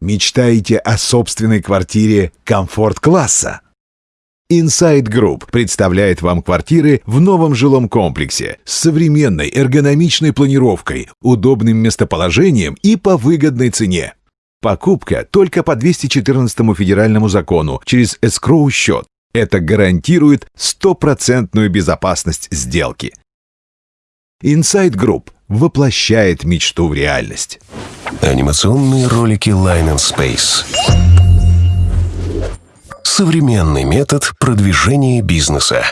Мечтаете о собственной квартире комфорт-класса? Inside Group представляет вам квартиры в новом жилом комплексе с современной эргономичной планировкой, удобным местоположением и по выгодной цене. Покупка только по 214 федеральному закону через эскроу-счет. Это гарантирует стопроцентную безопасность сделки. Inside Group воплощает мечту в реальность. Анимационные ролики Line and Space. Современный метод продвижения бизнеса.